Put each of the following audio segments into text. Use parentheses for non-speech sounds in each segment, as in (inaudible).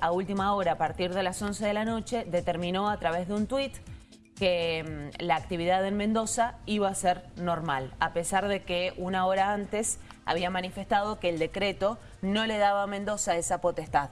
a última hora, a partir de las 11 de la noche, determinó a través de un tuit que mm, la actividad en Mendoza iba a ser normal, a pesar de que una hora antes había manifestado que el decreto no le daba a Mendoza esa potestad.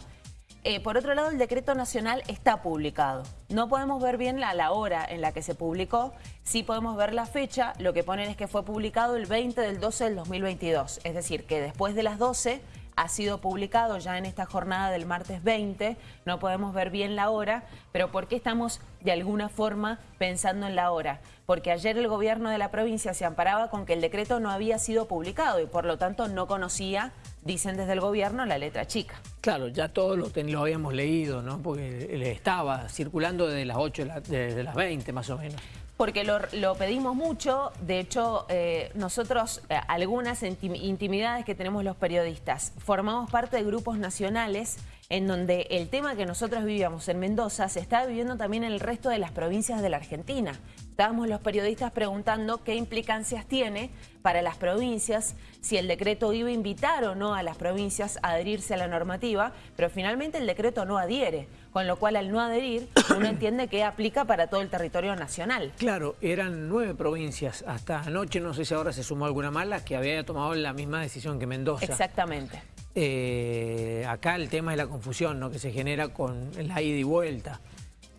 Eh, por otro lado, el decreto nacional está publicado. No podemos ver bien la, la hora en la que se publicó, sí podemos ver la fecha, lo que ponen es que fue publicado el 20 del 12 del 2022, es decir, que después de las 12 ha sido publicado ya en esta jornada del martes 20, no podemos ver bien la hora, pero ¿por qué estamos de alguna forma pensando en la hora? Porque ayer el gobierno de la provincia se amparaba con que el decreto no había sido publicado y por lo tanto no conocía, dicen desde el gobierno, la letra chica. Claro, ya todos lo, lo habíamos leído, ¿no? Porque estaba circulando desde las 8, desde las 20 más o menos porque lo, pedimos mucho, de hecho eh, nosotros eh, algunas intimidades que tenemos los periodistas, formamos parte de grupos nacionales en donde el tema que nosotros vivíamos en Mendoza se está viviendo también en el resto de las provincias de la Argentina. Estábamos los periodistas preguntando qué implicancias tiene para las provincias, si el decreto iba a invitar o no a las provincias a adherirse a la normativa, pero finalmente el decreto no adhiere, con lo cual al no adherir (coughs) uno entiende que aplica para todo el territorio nacional. Claro, eran nueve provincias hasta anoche, no sé si ahora se sumó alguna mala, que había tomado la misma decisión que Mendoza. Exactamente. Eh, acá el tema es la confusión ¿no? que se genera con la ida y vuelta.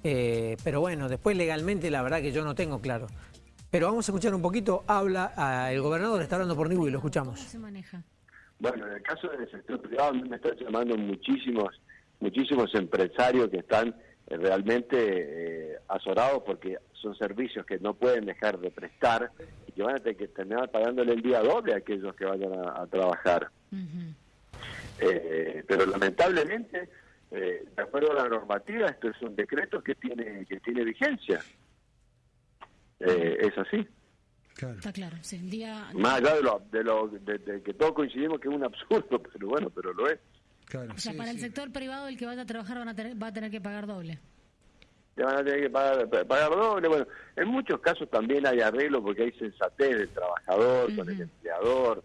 Eh, pero bueno, después legalmente la verdad que yo no tengo claro. Pero vamos a escuchar un poquito, habla el gobernador, está hablando por Nibu y lo escuchamos. ¿Cómo se maneja? Bueno, en el caso del sector privado me están llamando muchísimos, muchísimos empresarios que están eh, realmente eh, azorados porque son servicios que no pueden dejar de prestar y que van a tener que terminar pagándole el día doble a aquellos que vayan a, trabajar. Eh, pero lamentablemente, eh, de acuerdo a la normativa, esto es un decreto que tiene que tiene vigencia. Eh, es así. Está claro. Más allá de, lo, de, lo, de, que todos coincidimos que es un absurdo, (laughs) pero bueno, pero lo es. O sea, para el sector privado el que vaya a trabajar van a tener, va a tener que pagar doble. Ya van a tener que pagar, pagar doble. Bueno, en muchos casos también hay arreglo porque hay sensatez del trabajador con el empleador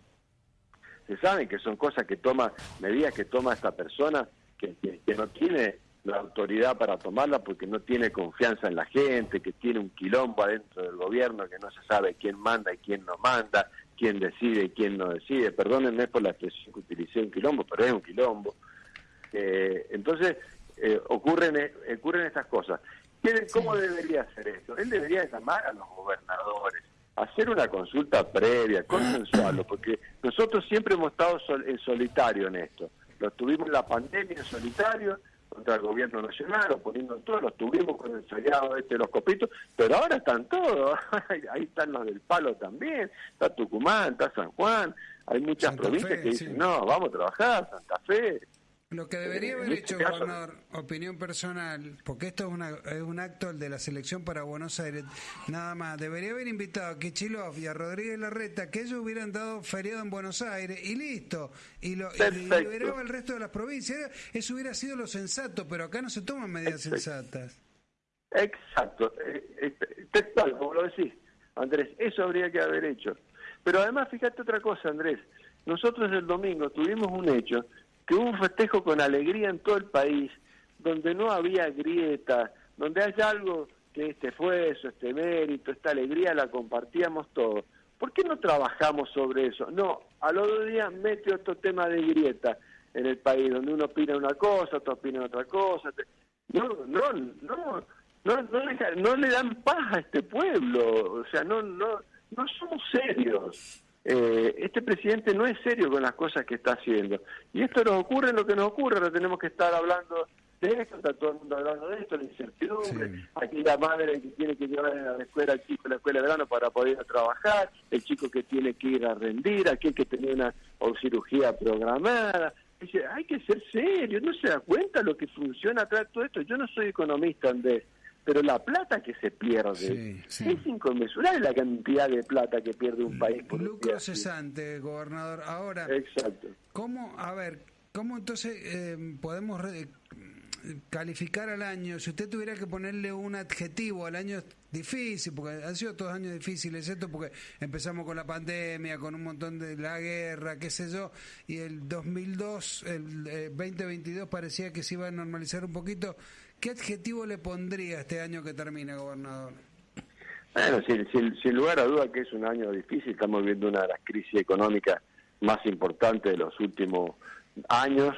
se saben que son cosas que toma, medidas que toma esta persona que, que, no tiene la autoridad para tomarla porque no tiene confianza en la gente, que tiene un quilombo adentro del gobierno, que no se sabe quién manda y quién no manda, quién decide y quién no decide. Perdónenme por la expresión que utilicé un quilombo, pero es un quilombo. Eh, entonces, eh, ocurren, eh, ocurren estas cosas. ¿Cómo debería hacer esto? Él debería llamar a los gobernadores, hacer una consulta previa, consensuarlo, porque nosotros siempre hemos estado en solitario en esto. Lo tuvimos en la pandemia en solitario contra el gobierno nacional, oponiendo todo, lo tuvimos con el este de los copitos, pero ahora están todos, (laughs) ahí están los del palo también, está Tucumán, está San Juan, hay muchas provincias que dicen, no, vamos a trabajar, Santa Fe, lo que debería haber hecho, gobernador, opinión personal, porque esto es, una, es un acto el de la selección para Buenos Aires, nada más, debería haber invitado a Kichilov y a Rodríguez Larreta, que ellos hubieran dado feriado en Buenos Aires y listo, y, lo, liberaba el resto de las provincias. Eso hubiera sido lo sensato, pero acá no se toman medidas sensatas. Exacto, eh, eh, textual, como lo decís, Andrés, eso habría que haber hecho. Pero además, fíjate otra cosa, Andrés, nosotros el domingo tuvimos un hecho que hubo un festejo con alegría en todo el país, donde no había grieta, donde hay algo que este esfuerzo, este mérito, esta alegría la compartíamos todos. ¿Por qué no trabajamos sobre eso? No, a los dos días mete otro tema de grieta en el país, donde uno opina una cosa, otro opina otra cosa. No, no, no, no, no, le, no le dan paz a este pueblo, o sea, no, no, no somos serios eh, este presidente no es serio con las cosas que está haciendo. Y esto nos ocurre lo que nos ocurre, ahora tenemos que estar hablando de esto, está todo el mundo hablando de esto, la incertidumbre, aquí la madre que tiene que llevar a la escuela al chico a la escuela de verano para poder ir a trabajar, el chico que tiene que ir a rendir, aquel que tenía una o cirugía programada. Dice, hay que ser serio, no se da cuenta lo que funciona atrás de todo esto. Yo no soy economista, Andrés, pero la plata que se pierde es inconmensurable la cantidad de plata que pierde un país por lucro cesante gobernador. Ahora exacto. cómo a ver cómo entonces eh, podemos calificar al año, si usted tuviera que ponerle un adjetivo al año difícil, porque han sido todos años difíciles, esto porque empezamos con la pandemia, con un montón de la guerra, qué sé yo, y el 2002, el 2022 parecía que se iba a normalizar un poquito. ¿Qué adjetivo le pondría este año que termina, gobernador? Bueno, sin, lugar a duda que es un año difícil, estamos viendo una de las crisis económicas más importantes de los últimos años,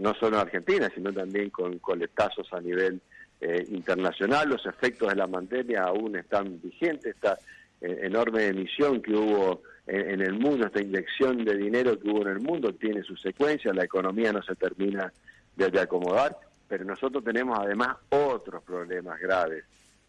no solo en Argentina, sino también con coletazos a nivel eh, internacional. Los efectos de la pandemia aún están vigentes, esta eh, enorme emisión que hubo en, el mundo, esta inyección de dinero que hubo en el mundo tiene sus secuencias, la economía no se termina de acomodar, pero nosotros tenemos además otros problemas graves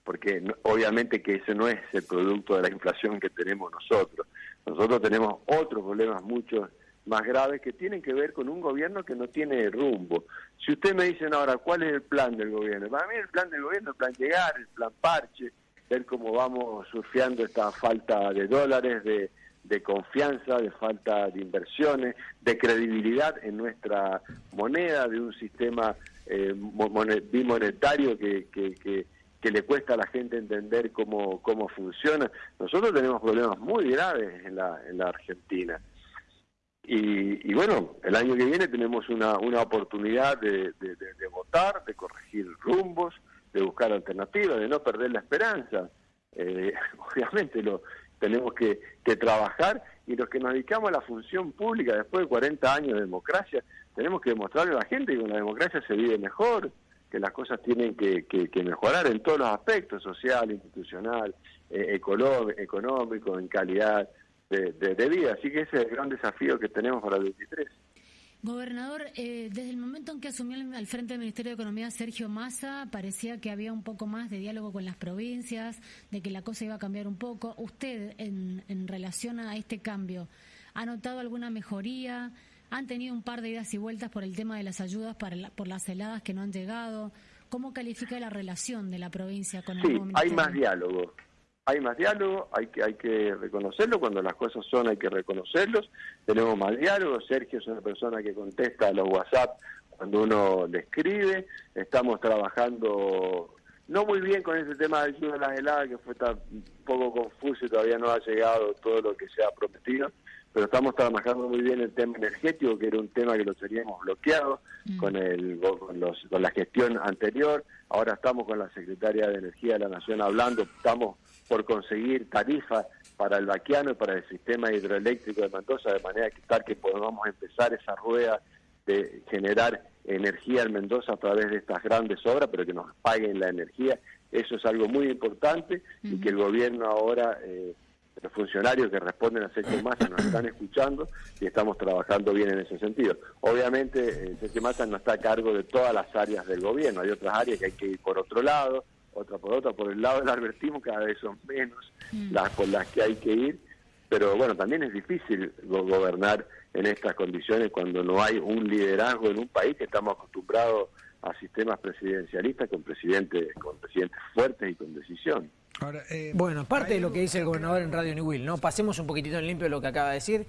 porque obviamente que ese no es el producto de la inflación que tenemos nosotros. Nosotros tenemos otros problemas mucho más graves que tienen que ver con un gobierno que no tiene rumbo. Si usted me dicen ahora cuál es el plan del gobierno, para mí el plan del gobierno es el plan llegar, el plan parche, ver cómo vamos surfeando esta falta de dólares, de, confianza, de falta de inversiones, de credibilidad en nuestra moneda, de un sistema eh, bimonetario que, que que le cuesta a la gente entender cómo, cómo funciona. Nosotros tenemos problemas muy graves en la, en la Argentina. Y, bueno, el año que viene tenemos una, una oportunidad de, de, votar, de corregir rumbos, de buscar alternativas, de no perder la esperanza. Eh, (laughs) obviamente lo tenemos que, que trabajar y los que nos dedicamos a la función pública después de 40 años de democracia, tenemos que demostrarle a la gente que con la democracia se vive mejor, que las cosas tienen que, mejorar en todos los aspectos, social, institucional, eh, económico, en calidad de, vida. Así que ese es el gran desafío que tenemos para el 23. Gobernador, eh, desde el momento en que asumió al frente del Ministerio de Economía Sergio Massa, parecía que había un poco más de diálogo con las provincias, de que la cosa iba a cambiar un poco. ¿Usted, en, en relación a este cambio, ha notado alguna mejoría? Han tenido un par de idas y vueltas por el tema de las ayudas para por las heladas que no han llegado. ¿Cómo califica la relación de la provincia con el sí, hay más diálogo. Hay más diálogo, hay que, hay que reconocerlo, cuando las cosas son hay que reconocerlos, tenemos más diálogo, Sergio es una persona que contesta a los WhatsApp cuando uno le escribe, estamos trabajando no muy bien con ese tema de ayuda a las heladas, que fue tan poco confuso y todavía no ha llegado todo lo que se ha prometido, pero estamos trabajando muy bien el tema energético, que era un tema que lo teníamos bloqueado mm. con, el, con, los, con la gestión anterior. Ahora estamos con la Secretaria de Energía de la Nación hablando, estamos por conseguir tarifas para el vaquiano y para el sistema hidroeléctrico de Mendoza, de manera que tal que podamos empezar esa rueda de generar energía en Mendoza a través de estas grandes obras, pero que nos paguen la energía. Eso es algo muy importante y que el gobierno ahora... Eh, los funcionarios que responden a Sergio Massa nos están escuchando y estamos trabajando bien en ese sentido. Obviamente, eh, Sergio Massa no está a cargo de todas las áreas del gobierno, hay otras áreas que hay que ir por otro lado, otra por otra, por el lado del albertismo cada vez son menos mm. las por las que hay que ir, pero bueno, también es difícil gobernar en estas condiciones cuando no hay un liderazgo en un país que estamos acostumbrados a sistemas presidencialistas con presidentes con presidentes fuertes y con decisión. Eh, bueno, parte de lo que dice el gobernador en Radio New Will, ¿no? Pasemos un poquitito en limpio lo que acaba de decir.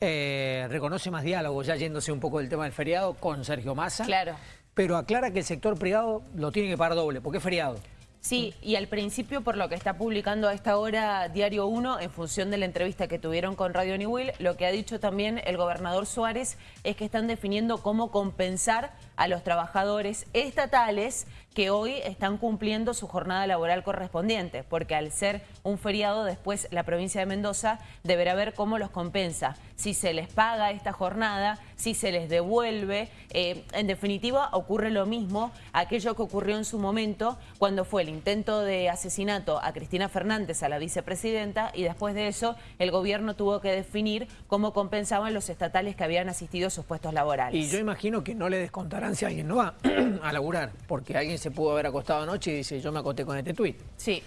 Eh, reconoce más diálogo, ya yéndose un poco del tema del feriado, con Sergio Massa. Claro. Pero aclara que el sector privado lo tiene que pagar doble, porque es feriado. Sí, y al principio, por lo que está publicando a esta hora Diario 1, en función de la entrevista que tuvieron con Radio New Will, lo que ha dicho también el gobernador Suárez es que están definiendo cómo compensar a los trabajadores estatales que hoy están cumpliendo su jornada laboral correspondiente, porque al ser un feriado después la provincia de Mendoza deberá ver cómo los compensa, si se les paga esta jornada, si se les devuelve. Eh, en definitiva, ocurre lo mismo aquello que ocurrió en su momento cuando fue el intento de asesinato a Cristina Fernández, a la vicepresidenta, y después de eso el gobierno tuvo que definir cómo compensaban los estatales que habían asistido a sus puestos laborales. Y yo imagino que no le descontarán si alguien no va (clears throat) a laburar, porque alguien se pudo haber acostado anoche y dice, yo me acosté con este tuit. Sí.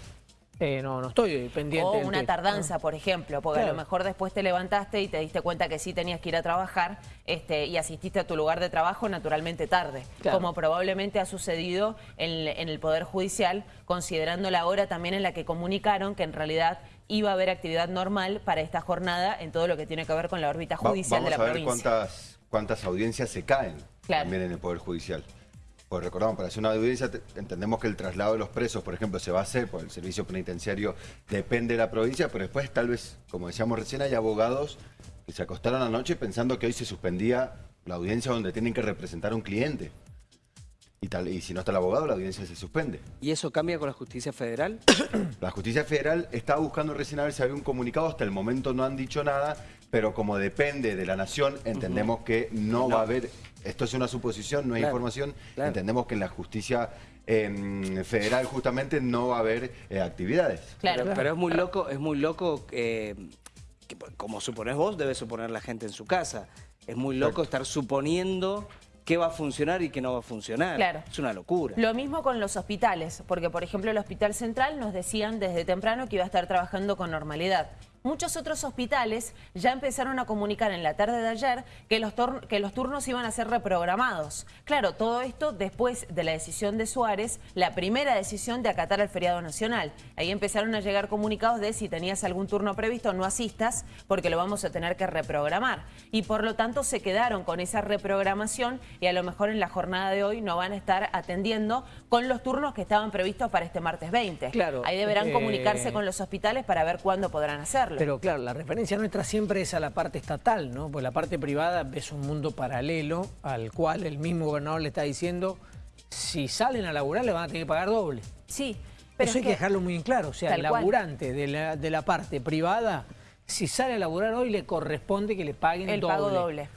Eh, no, no estoy pendiente. O una tardanza, por ejemplo, porque a lo mejor después te levantaste y te diste cuenta que sí tenías que ir a trabajar este, y asististe a tu lugar de trabajo naturalmente tarde, como probablemente ha sucedido en, el Poder Judicial, considerando la hora también en la que comunicaron que en realidad iba a haber actividad normal para esta jornada en todo lo que tiene que ver con la órbita judicial de la a ver provincia. Cuántas, cuántas audiencias se caen también en el Poder Judicial pues recordamos, para hacer una audiencia entendemos que el traslado de los presos, por ejemplo, se va a hacer, por el servicio penitenciario depende de la provincia, pero después tal vez, como decíamos recién, hay abogados que se acostaron anoche pensando que hoy se suspendía la audiencia donde tienen que representar a un cliente. Y, tal, y si no está el abogado, la audiencia se suspende. ¿Y eso cambia con la justicia federal? (coughs) la justicia federal está buscando recién a ver si había un comunicado, hasta el momento no han dicho nada, pero como depende de la nación, entendemos que no, va a haber, esto es una suposición, no hay información, entendemos que en la justicia em, federal justamente no va a haber eh, actividades. Claro. Pero, es muy loco, es muy loco, eh, que, como supones vos, debe suponer la gente en su casa. Es muy loco estar suponiendo qué va a funcionar y qué no va a funcionar. Claro. Es una locura. Lo mismo con los hospitales, porque por ejemplo el Hospital Central nos decían desde temprano que iba a estar trabajando con normalidad. Muchos otros hospitales ya empezaron a comunicar en la tarde de ayer que los, que los turnos iban a ser reprogramados. Claro, todo esto después de la decisión de Suárez, la primera decisión de acatar el feriado nacional. Ahí empezaron a llegar comunicados de si tenías algún turno previsto no asistas porque lo vamos a tener que reprogramar. Y por lo tanto se quedaron con esa reprogramación y a lo mejor en la jornada de hoy no van a estar atendiendo con los turnos que estaban previstos para este martes 20. Claro, Ahí deberán comunicarse con los hospitales para ver cuándo podrán hacerlo. Pero claro, la referencia nuestra siempre es a la parte estatal, ¿no? Porque la parte privada es un mundo paralelo al cual el mismo gobernador le está diciendo si salen a laburar le van a tener que pagar doble. Sí. Pero Eso hay que, dejarlo muy en claro. O sea, el laburante de la, de la, parte privada, si sale a laburar hoy le corresponde que le paguen el doble. pago doble.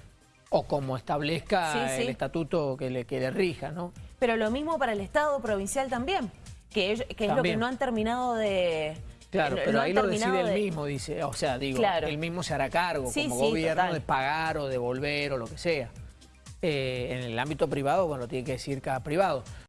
O como establezca el estatuto que le, que le rija, ¿no? Pero lo mismo para el Estado provincial también, que que es lo que no han terminado de Claro, pero ahí lo decide él mismo, dice, o sea, digo, él mismo se hará cargo como gobierno de pagar o devolver o lo que sea. Eh, en el ámbito privado, bueno, tiene que decir cada privado.